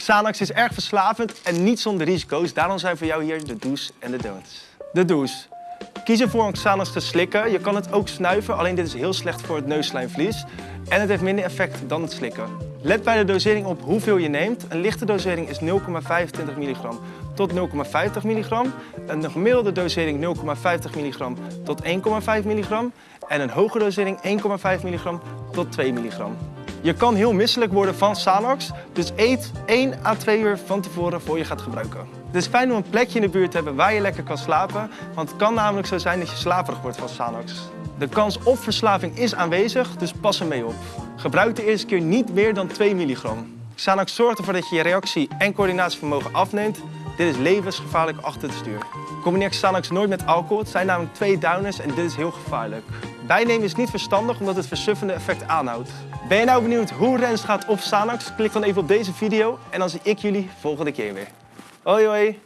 Xanax is erg verslavend en niet zonder risico's. Daarom zijn voor jou hier de do's en de don'ts. De do's. Kies ervoor om Xanax te slikken. Je kan het ook snuiven, alleen dit is heel slecht voor het neusslijmvlies. En het heeft minder effect dan het slikken. Let bij de dosering op hoeveel je neemt. Een lichte dosering is 0,25 milligram tot 0,50 milligram. Een gemiddelde dosering 0,50 milligram tot 1,5 milligram. En een hoge dosering 1,5 milligram tot 2 milligram. Je kan heel misselijk worden van Xanax, dus eet 1 à 2 uur van tevoren voor je gaat gebruiken. Het is fijn om een plekje in de buurt te hebben waar je lekker kan slapen, want het kan namelijk zo zijn dat je slaperig wordt van Xanax. De kans op verslaving is aanwezig, dus pas ermee op. Gebruik de eerste keer niet meer dan 2 milligram. Xanax zorgt ervoor dat je je reactie- en coördinatievermogen afneemt. Dit is levensgevaarlijk achter het stuur. Combineer Xanax nooit met alcohol, het zijn namelijk twee downers en dit is heel gevaarlijk. Bijnemen is niet verstandig omdat het versuffende effect aanhoudt. Ben je nou benieuwd hoe Rens gaat op Xanax? Klik dan even op deze video en dan zie ik jullie volgende keer weer. Hoi hoi!